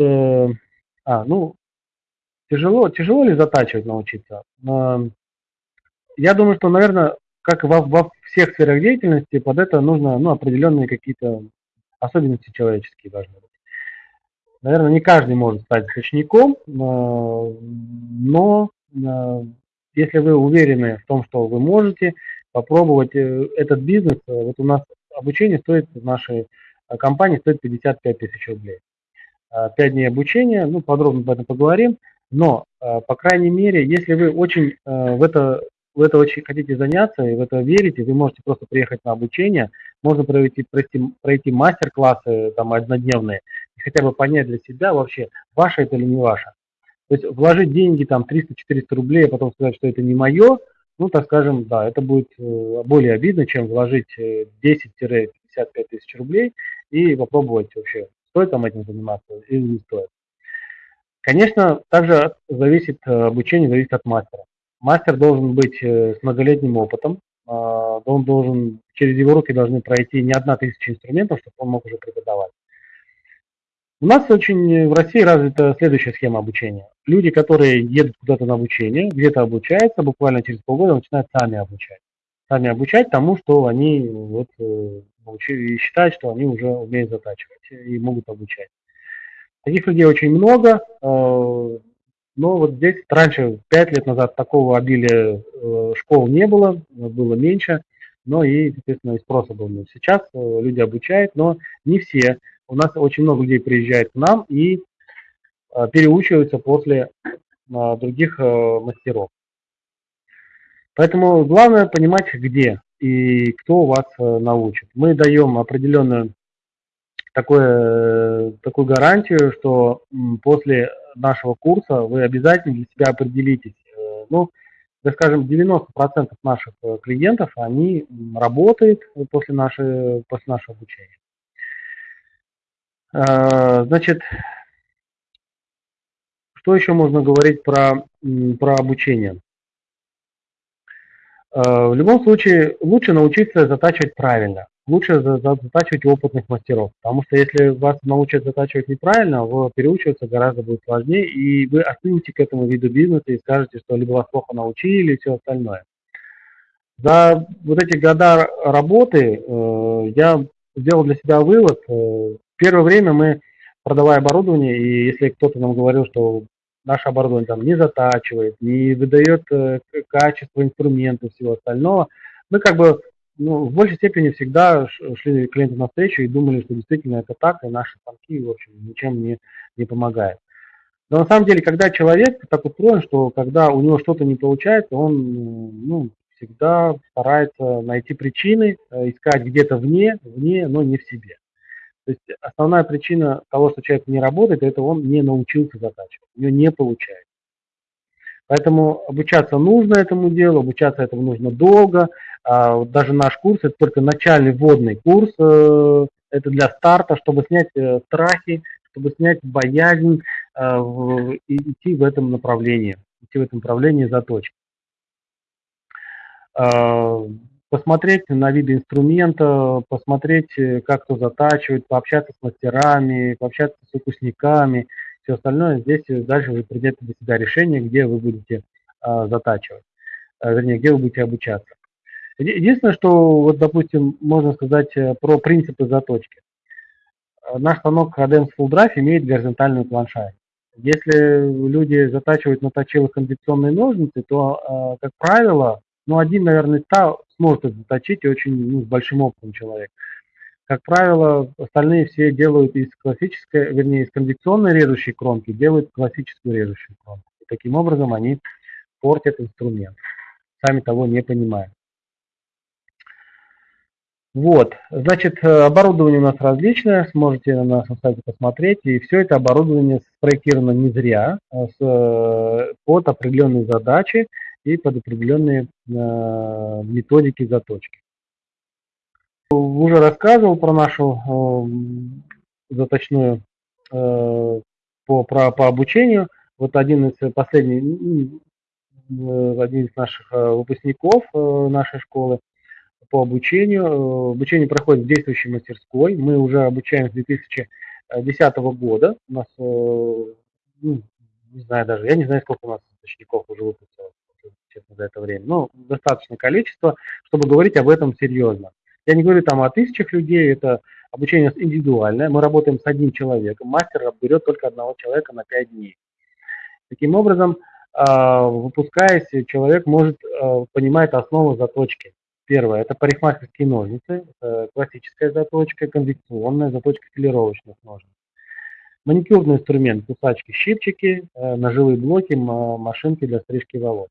Э, а, ну, тяжело, тяжело ли затачивать научиться? Э, я думаю, что, наверное, как во, во всех сферах деятельности, под это нужно ну, определенные какие-то особенности человеческие должны быть. Наверное, не каждый может стать точником, э, но э, если вы уверены в том, что вы можете попробовать э, этот бизнес, вот у нас обучение стоит в нашей компании стоит 55 тысяч рублей. 5 дней обучения, ну, подробно об этом поговорим, но, по крайней мере, если вы очень в это, в это очень хотите заняться и в это верите, вы можете просто приехать на обучение, можно пройти, пройти, пройти мастер-классы там однодневные, хотя бы понять для себя вообще, ваше это или не ваше. То есть вложить деньги там 300-400 рублей, а потом сказать, что это не мое, ну, так скажем, да, это будет э, более обидно, чем вложить 10-55 э, тысяч рублей и попробовать вообще, стоит там этим заниматься или не стоит. Конечно, также зависит э, обучение, зависит от мастера. Мастер должен быть с многолетним опытом, а, он должен, через его руки должны пройти не одна тысяча инструментов, чтобы он мог уже преподавать. У нас очень в России развита следующая схема обучения. Люди, которые едут куда-то на обучение, где-то обучаются, буквально через полгода начинают сами обучать. Сами обучать тому, что они вот, э, и считают, что они уже умеют затачивать и могут обучать. Таких людей очень много, э, но вот здесь раньше, 5 лет назад, такого обилия э, школ не было, было меньше, но и, естественно, и спроса был меньше. Сейчас люди обучают, но не все у нас очень много людей приезжает к нам и а, переучиваются после а, других а, мастеров. Поэтому главное понимать, где и кто вас научит. Мы даем определенную такое, такую гарантию, что после нашего курса вы обязательно для себя определитесь. Э, ну, да скажем, 90% наших э, клиентов, они работают после, нашей, после нашего обучения. А, значит, что еще можно говорить про, про обучение? А, в любом случае, лучше научиться затачивать правильно. лучше затачивать опытных мастеров, потому что если вас научат затачивать неправильно, вы переучиваться гораздо будет сложнее, и вы остынете к этому виду бизнеса и скажете, что либо вас плохо научили и все остальное. За вот эти года работы э, я сделал для себя вывод. Э, первое время мы, продавая оборудование, и если кто-то нам говорил, что наше оборудование там не затачивает, не выдает э, качество инструмента и всего остального, мы как бы ну, в большей степени всегда шли клиенту навстречу и думали, что действительно это так, и наши станки, в общем, ничем не, не помогают. Но на самом деле, когда человек так устроен, что когда у него что-то не получается, он ну, всегда старается найти причины, э, искать где-то вне, вне, но не в себе. То есть основная причина того, что человек не работает, это он не научился затачивать, у него не получается. Поэтому обучаться нужно этому делу, обучаться этому нужно долго. А, даже наш курс, это только начальный вводный курс, э, это для старта, чтобы снять э, страхи, чтобы снять боязнь и идти в этом направлении, идти в этом направлении заточки. Посмотреть на виды инструмента, посмотреть, э, как кто затачивает, пообщаться с мастерами, пообщаться с выпускниками, все остальное. Здесь дальше вы придете для себя решение, где вы будете а, затачивать, а, вернее, где вы будете обучаться. Единственное, что, вот, допустим, можно сказать э, про принципы заточки. Наш станок Cadence Full Drive имеет горизонтальную планшайку. Если люди затачивают на точилах кондиционные ножницы, то, как правило, ну, один, наверное, ста сможет это заточить, и очень ну, с большим опытом человек. Как правило, остальные все делают из классической, вернее, из конвекционной режущей кромки, делают классическую режущую кромку. И таким образом они портят инструмент, сами того не понимая. Вот, значит, оборудование у нас различное, сможете на нашем сайте посмотреть, и все это оборудование спроектировано не зря, а с, под определенные задачи, и под определенные э, методики заточки. Уже рассказывал про нашу э, заточную э, по, про, по обучению. Вот один из последних, один из наших выпускников нашей школы по обучению. Обучение проходит в действующей мастерской. Мы уже обучаем с 2010 года. У нас, ну, не знаю даже, я не знаю, сколько у нас учеников уже выпустилось честно, за это время. Ну, достаточное количество, чтобы говорить об этом серьезно. Я не говорю там о тысячах людей, это обучение индивидуальное. Мы работаем с одним человеком. Мастер берет только одного человека на 5 дней. Таким образом, а, выпускаясь, человек может а, понимать основы заточки. Первое – это парикмахерские ножницы, классическая заточка, конвекционная заточка филировочных ножниц. Маникюрный инструмент, кусачки, щипчики, э, ножевые блоки, машинки для стрижки волос.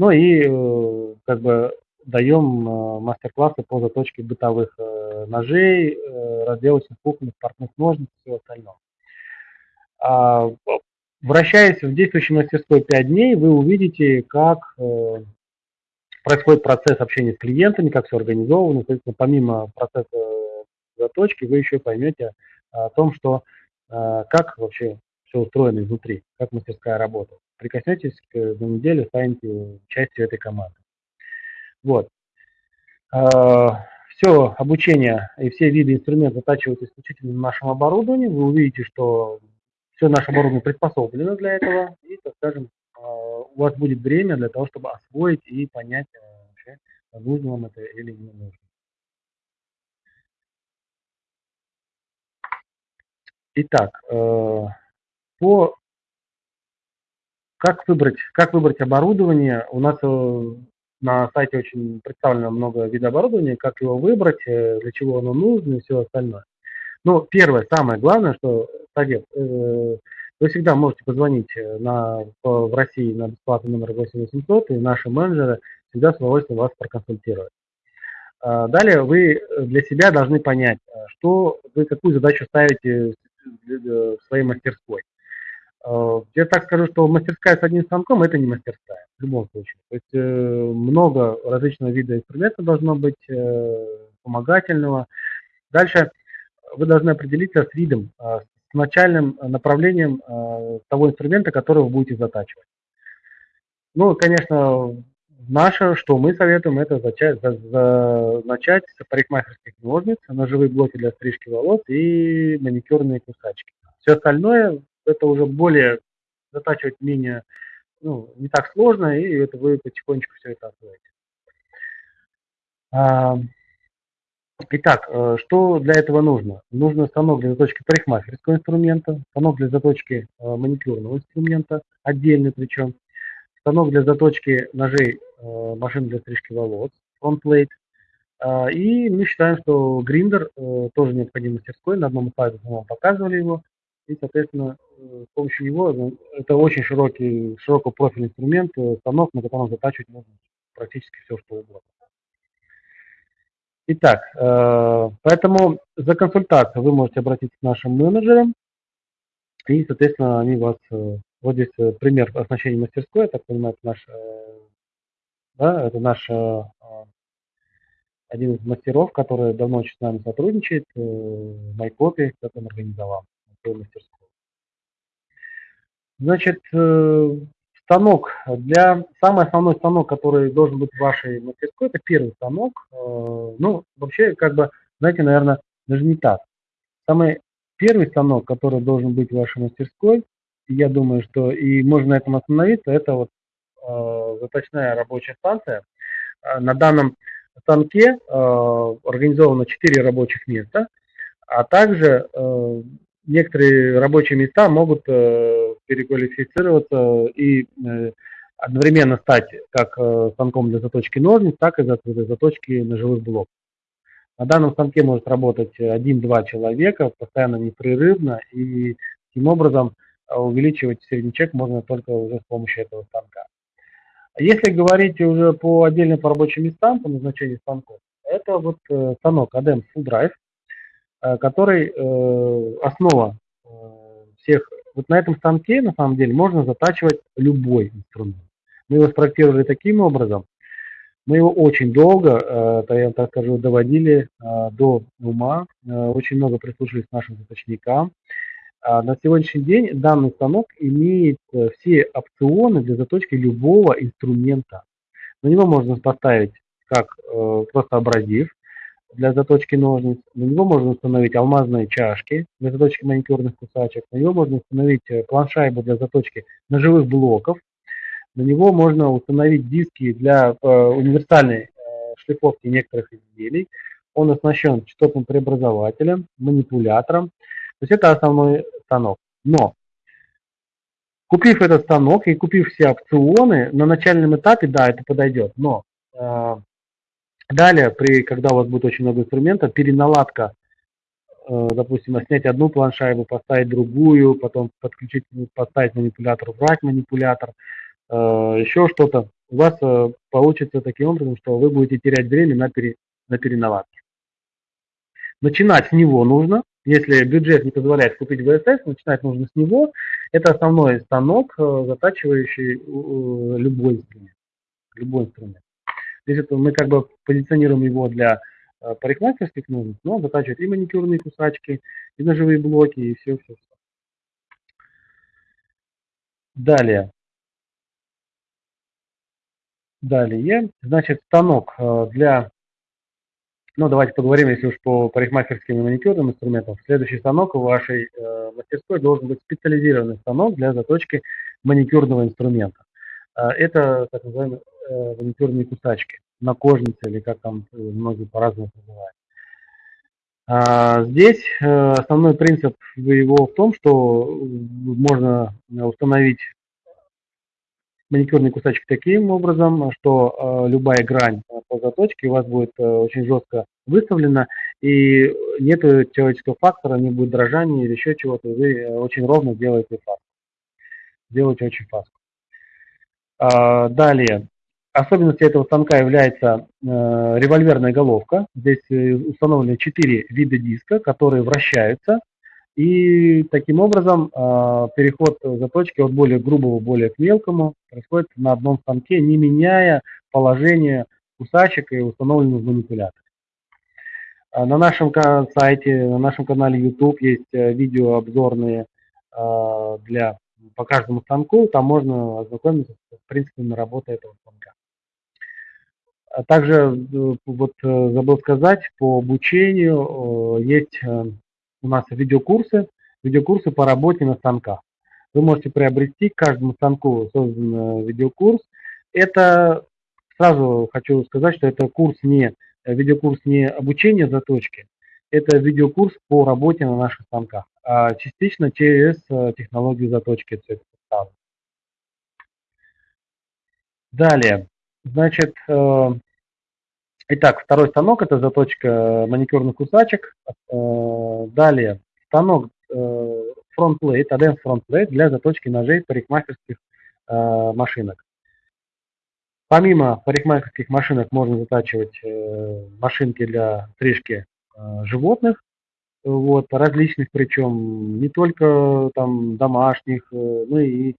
Ну и э, как бы даем э, мастер-классы по заточке бытовых э, ножей, разделочных кухонных, портных ножниц и всего остального. А, вращаясь в действующей мастерской 5 дней, вы увидите, как происходит процесс общения с клиентами, как все организовано. Соответственно, помимо процесса заточки, вы еще поймете о том, что как вообще все устроено изнутри, как мастерская работает прикоснетесь к, неделю, станете частью этой команды. Вот. А, все обучение и все виды инструментов затачиваются исключительно на нашем оборудовании. Вы увидите, что все наше оборудование приспособлено для этого. И, так скажем, а, у вас будет время для того, чтобы освоить и понять, а, вообще, нужно вам это или не нужно. Итак, э, по как выбрать, как выбрать оборудование? У нас э, на сайте очень представлено много видов оборудования, как его выбрать, э, для чего оно нужно и все остальное. Но первое, самое главное, что совет, э, вы всегда можете позвонить на, в России на бесплатный номер 8800, и наши менеджеры всегда с удовольствием вас проконсультируют. А, далее вы для себя должны понять, что вы какую задачу ставите в своей мастерской. Э, я так скажу, что мастерская с одним станком – это не мастерская, в любом случае. То есть э, много различного вида инструмента должно быть, э, вспомогательного. Дальше вы должны определиться с видом, с начальным направлением того инструмента, который вы будете затачивать. Ну, конечно, наше, что мы советуем, это начать с парикмахерских ножниц, ножевые блоки для стрижки волос и маникюрные кусачки. Все остальное, это уже более затачивать менее, ну, не так сложно, и это вы потихонечку все это освоите. А, итак, э, что для этого нужно? Нужно станок для заточки парикмахерского инструмента, станок для заточки э, маникюрного инструмента, отдельный причем, станок для заточки ножей э, машин для стрижки волос, фронтплейт. А, и мы считаем, что гриндер тоже необходим мастерской. На одном из слайдов мы вам показывали его. И, соответственно, с помощью него ну, это очень широкий, профиль инструмент, станок, на котором затачивать можно практически все, что угодно. Итак, э, поэтому за консультацией вы можете обратиться к нашим менеджерам, и, соответственно, они вас... Э, вот здесь э, пример оснащения мастерской, я так понимаю, это наш, да, это наш один из мастеров, который давно с нами сотрудничает, Майкопи, который организовал мастерскую. Значит, станок для самый основной станок, который должен быть в вашей мастерской, это первый станок. Э, ну, вообще, как бы, знаете, наверное, даже не так. Самый первый станок, который должен быть в вашей мастерской, я думаю, что и можно на этом остановиться, это вот э, заточная рабочая станция. Э, на данном станке э, организовано 4 рабочих места, а также э, некоторые рабочие места могут э, переквалифицироваться и э, одновременно стать как э, станком для заточки ножниц, так и для заточки ножевых блоков. На данном станке может работать один-два человека постоянно непрерывно, и таким образом увеличивать средний можно только уже с помощью этого станка. Если говорить уже по отдельным по рабочим местам, по назначению станков, это вот станок ADEM Full Drive, который э, основа э, всех. Вот на этом станке, на самом деле, можно затачивать любой инструмент. Мы его спроектировали таким образом, мы его очень долго, я так скажу, доводили до ума, очень много прислушались к нашим заточникам. А на сегодняшний день данный станок имеет все опционы для заточки любого инструмента. На него можно поставить как просто абразив, для заточки ножниц. На него можно установить алмазные чашки для заточки маникюрных кусачек. На него можно установить э, планшайбу для заточки ножевых блоков. На него можно установить диски для э, универсальной э, шлифовки некоторых изделий. Он оснащен частотным преобразователем, манипулятором. То есть это основной станок. Но купив этот станок и купив все опционы, на начальном этапе, да, это подойдет. Но э, Далее, при, когда у вас будет очень много инструментов, переналадка, э, допустим, снять одну планшайбу, поставить другую, потом подключить, поставить манипулятор, убрать манипулятор, э, еще что-то, у вас э, получится таким образом, что вы будете терять время на, пере, на переналадке. Начинать с него нужно, если бюджет не позволяет купить ВСС, начинать нужно с него. Это основной станок, затачивающий любой инструмент. Любой инструмент. Это мы как бы позиционируем его для э, парикмахерских ножниц, но он затачивает и маникюрные кусачки, и ножевые блоки, и все-все-все. Далее. Далее, значит, станок э, для, ну давайте поговорим, если уж по парикмахерским и маникюрным инструментам. Следующий станок у вашей э, мастерской должен быть специализированный станок для заточки маникюрного инструмента. Это так называемый э, маникюрные кусачки на кожнице или как там э, многие по-разному называют. А, здесь э, основной принцип его в том, что можно установить маникюрный кусачек таким образом, что э, любая грань по заточке у вас будет э, очень жестко выставлена, и нет человеческого фактора, не будет дрожания или еще чего-то, вы э, очень ровно делаете фаску. Делаете очень фаску. А, далее, Особенностью этого станка является э, револьверная головка. Здесь э, установлены 4 вида диска, которые вращаются. И таким образом э, переход заточки от более грубого более к мелкому происходит на одном станке, не меняя положение кусачек и установленных манипуляторов. А на нашем сайте, на нашем канале YouTube есть э, видео обзорные э, для, по каждому станку. Там можно ознакомиться с принципами работы этого станка. А также э, вот забыл сказать, по обучению есть у нас видеокурсы, видеокурсы по работе на станках. Вы можете приобрести к каждому станку создан видеокурс. Это сразу хочу сказать, что это курс не видеокурс не обучение заточки, это видеокурс по работе на наших станках, а частично через технологию заточки представлено. Далее, значит, итак, второй станок это заточка маникюрных кусачек. Далее, станок фронтплейт, ADM фронтплейт для заточки ножей парикмахерских э, машинок. Помимо парикмахерских машинок можно затачивать э, машинки для стрижки э, животных, вот, различных, причем не только там домашних, э, ну и э,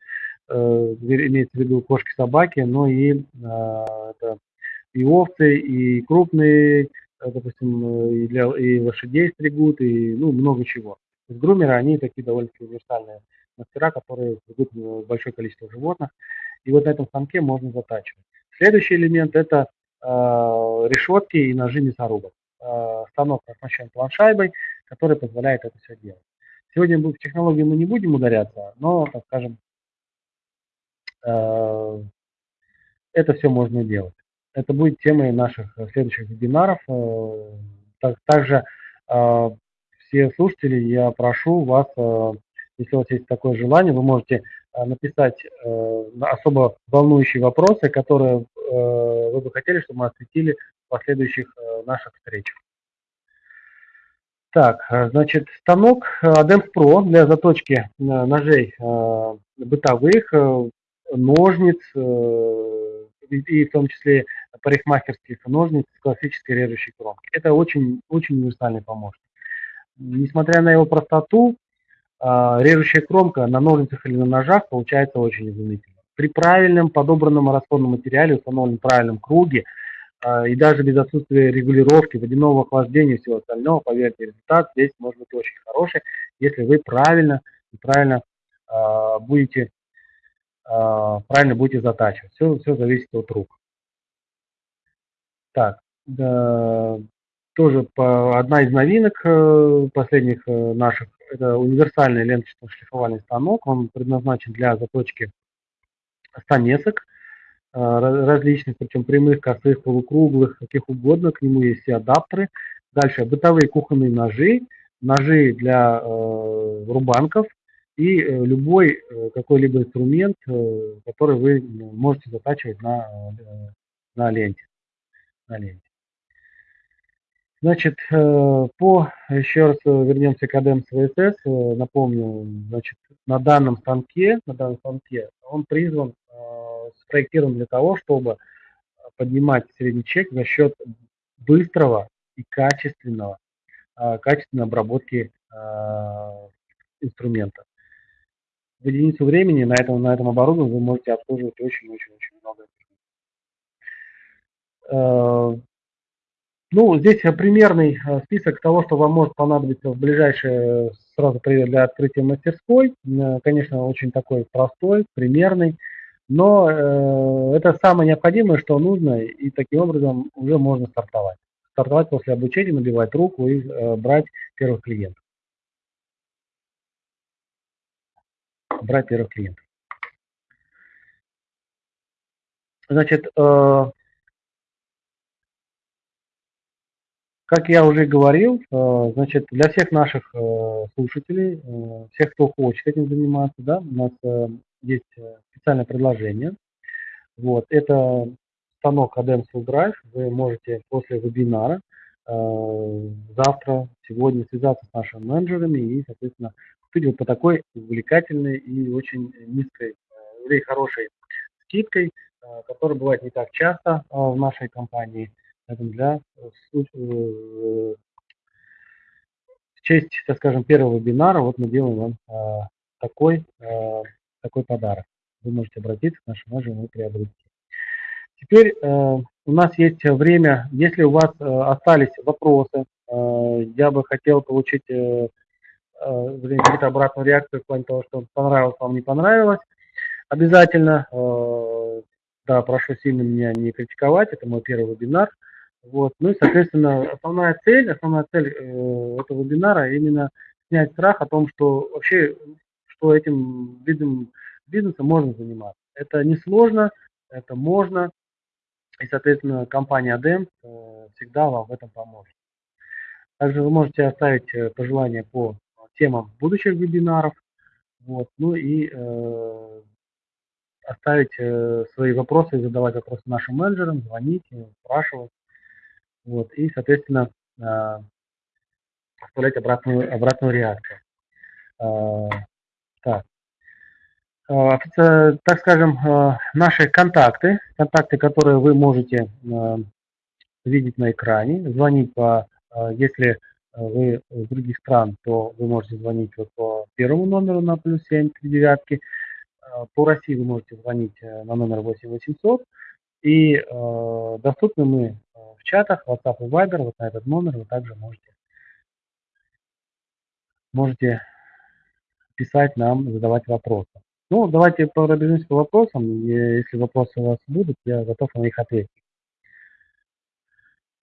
имеется в виду кошки, собаки, но и, э, это, и овцы, и крупные, э, допустим, и, для, и лошадей стригут, и ну, много чего есть грумеры, они такие довольно-таки универсальные мастера, которые ведут большое количество животных. И вот на этом станке можно затачивать. Следующий элемент это э, решетки и ножи мясорубок. Э, станок оснащен планшайбой, который позволяет это все делать. Сегодня в технологии мы не будем ударяться, но, так скажем, э, это все можно делать. Это будет темой наших следующих вебинаров. Э, также э, все слушатели, я прошу вас, э, если у вас есть такое желание, вы можете э, написать э, особо волнующие вопросы, которые вы бы хотели, чтобы мы осветили в последующих наших встречах. Так, значит, станок Adams Pro для заточки ножей бытовых, ножниц и в том числе парикмахерских ножниц с классической режущей кромкой. Это очень, очень универсальный помощник несмотря на его простоту, а, режущая кромка на ножницах или на ножах получается очень изумительно. При правильном подобранном расходном материале, установленном правильном круге, а, и даже без отсутствия регулировки, водяного охлаждения и всего остального, поверьте, результат здесь может быть очень хороший, если вы правильно правильно а, будете правильно будете затачивать. Все, все зависит от рук. Так, да, тоже по, одна из новинок э, последних э, наших, это универсальный ленточно-шлифовальный станок. Он предназначен для заточки станесок э, различных, причем прямых, косых, полукруглых, каких угодно. К нему есть все адаптеры. Дальше бытовые кухонные ножи, ножи для э, рубанков и э, любой э, какой-либо инструмент, э, который вы можете затачивать на, на ленте. На ленте. Значит, по, еще раз вернемся к ADEMS VSS, напомню, значит, на данном станке, на данном станке он призван, спроектирован для того, чтобы поднимать средний чек за счет быстрого и качественного, качественной обработки инструмента. В единицу времени на этом, на этом оборудовании вы можете обслуживать очень-очень-очень много ну, здесь э, примерный э, список того, что вам может понадобиться в ближайшее сразу для открытия мастерской. Э, конечно, очень такой простой, примерный, но э, это самое необходимое, что нужно, и таким образом уже можно стартовать. Стартовать после обучения, набивать руку и э, брать первых клиентов. Брать первых клиентов. Значит, э, Как я уже говорил, э, значит, для всех наших э, слушателей, всех, кто хочет этим заниматься, да, у нас есть специальное предложение. Вот, это станок ADEM Full Drive. Вы можете после вебинара завтра, сегодня связаться с нашими менеджерами и, соответственно, вот по такой увлекательной и очень низкой, или хорошей скидкой, которая бывает не так часто в нашей компании – Поэтому для э, в честь, так скажем, первого вебинара вот мы делаем вам такой, такой подарок. Вы можете обратиться к нашему менеджеру и приобрести. Теперь э, у нас есть время, если у вас э, остались вопросы, э, я бы хотел получить э, э, какую-то обратную реакцию в плане того, что понравилось вам, не понравилось. Обязательно э, Да, прошу сильно меня не критиковать, это мой первый вебинар. Вот. Ну и, соответственно, основная цель, основная цель э, этого вебинара именно снять страх о том, что вообще, что этим видом бизнеса можно заниматься. Это несложно, это можно, и, соответственно, компания ADEM всегда вам в этом поможет. Также вы можете оставить пожелания по темам будущих вебинаров. Вот, ну и э, оставить э, свои вопросы, задавать вопросы нашим менеджерам, звонить, спрашивать. Вот, и, соответственно, э, оставлять обратную, обратную реакцию. Э, так. Э, так скажем, э, наши контакты, контакты, которые вы можете э, видеть на экране, звонить по, если вы из других стран, то вы можете звонить вот по первому номеру на плюс 7 три девятки, по России вы можете звонить на номер 8800, и э, доступны мы в чатах WhatsApp и Viber, вот на этот номер вы также можете, можете писать нам, задавать вопросы. Ну, давайте пробежимся по вопросам. Если вопросы у вас будут, я готов на них ответить.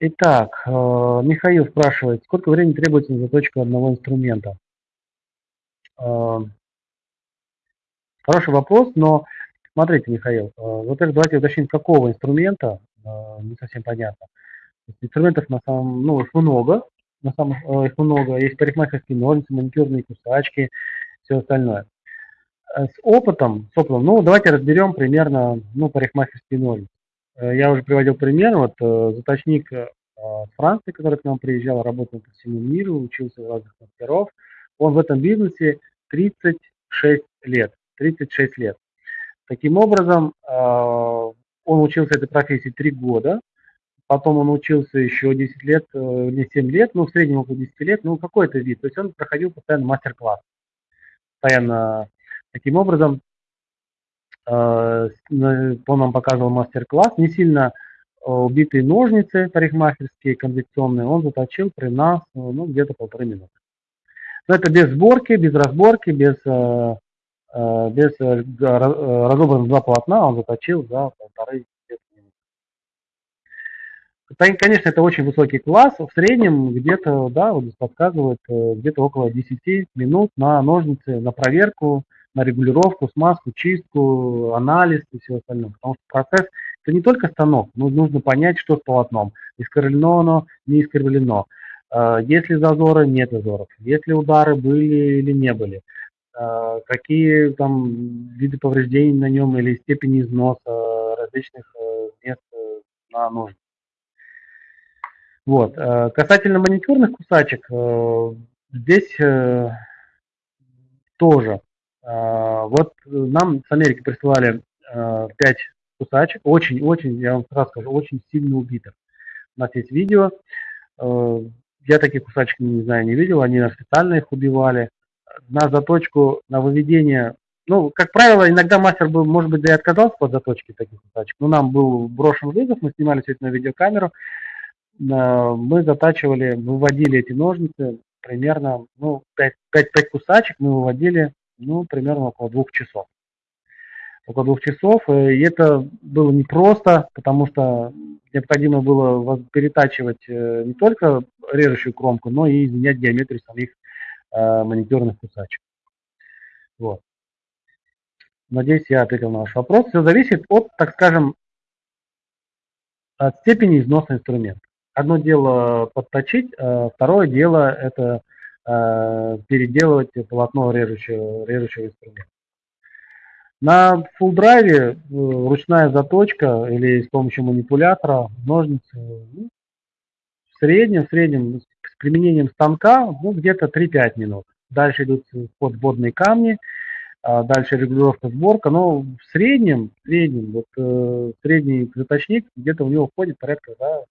Итак, э, Михаил спрашивает, сколько времени требуется на заточку одного инструмента? Э, хороший вопрос, но смотрите, Михаил, э, во-первых, давайте уточним, какого инструмента, не совсем понятно. Инструментов на самом, ну, их много, на самом, их много, есть парикмахерские ножницы, маникюрные кусачки, все остальное. С опытом, с опытом, ну, давайте разберем примерно, ну, парикмахерские ножницы. Э, я уже приводил пример, вот э, заточник с Франции, который к нам приезжал, работал по всему миру, учился у разных мастеров. Он в этом бизнесе 36 лет. 36 лет. Таким образом, он учился этой профессии 3 года, потом он учился еще 10 лет, не 7 лет, ну, в среднем около 10 лет, ну, какой-то вид. То есть он проходил постоянно мастер-класс, постоянно Таким образом, э, он нам показывал мастер-класс, не сильно э, убитые ножницы парикмахерские, конвекционные, он заточил при нас ну, где-то полторы минуты. Но это без сборки, без разборки, без, э, без разобранных два полотна он заточил за полторы Конечно, это очень высокий класс. В среднем где-то, да, вот подсказывают, где-то около 10 минут на ножницы, на проверку, на регулировку, смазку, чистку, анализ и все остальное. Потому что процесс – это не только станок, но нужно понять, что с полотном. Искривлено оно, не искривлено. А, есть ли зазоры, нет зазоров. Есть ли удары, были или не были. А, какие там виды повреждений на нем или степени износа различных э, мест э, на ножнице. Вот. Касательно маникюрных кусачек, э, здесь тоже вот нам с Америки присылали 5 а, кусачек, очень-очень, я вам сразу скажу, очень сильно убитых. У нас есть видео, а, я таких кусачек, не знаю, не видел, они специально их убивали. На заточку, на выведение, ну, как правило, иногда мастер был, может быть, да и отказался по заточке таких кусачек, но нам был брошен вызов, мы снимали все это на видеокамеру, мы затачивали, выводили эти ножницы примерно, ну, 5, 5, 5 кусачек мы выводили ну, примерно около двух часов. Около двух часов, э, и это было непросто, потому что необходимо было перетачивать э, не только режущую кромку, но и изменять геометрию самих э, маникюрных кусачек. Вот. Надеюсь, я ответил на ваш вопрос. Все зависит от, так скажем, от степени износа инструмента. Одно дело подточить, второе дело это переделывать полотно режущего, режущего инструмента. На full драйве э, ручная заточка или с помощью манипулятора, ножницы, ну, в среднем, в среднем с применением станка ну, где-то 3-5 минут. Дальше идут подводные камни, а дальше регулировка сборка, но в среднем, в среднем, вот э, средний заточник где-то у него входит порядка да,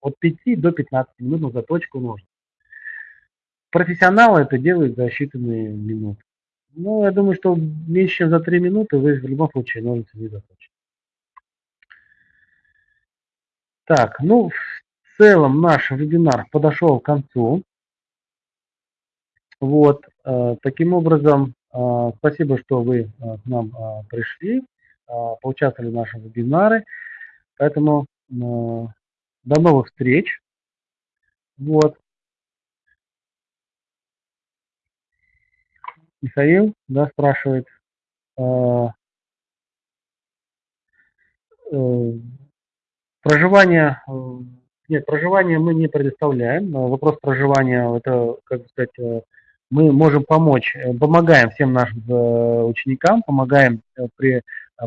от 5 до 15 минут на заточку ножниц. Профессионалы это делают за считанные минуты. Ну, я думаю, что меньше, чем за 3 минуты вы в любом случае ножницы не заточите. Так, ну, в целом наш вебинар подошел к концу. Вот, э, таким образом, э, спасибо, что вы э, к нам пришли. поучаствовали в нашем вебинаре. Поэтому до новых встреч. Вот. Михаил, да, спрашивает. Э, проживание, э, нет, проживание мы не предоставляем. Вопрос проживания, это, как сказать, э, мы можем помочь, помогаем всем нашим ученикам, помогаем при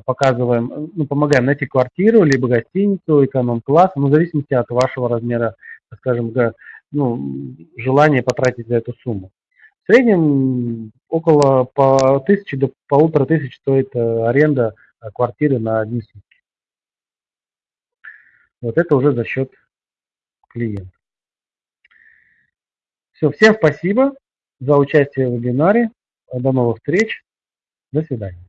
показываем, ну, помогаем найти квартиру, либо гостиницу, эконом-класс, ну, в зависимости от вашего размера, скажем, ну, желания потратить за эту сумму. Среднем около по тысячи до полутора тысяч стоит аренда квартиры на одни сутки. Вот это уже за счет клиента. Все, всем спасибо за участие в вебинаре. До новых встреч. До свидания.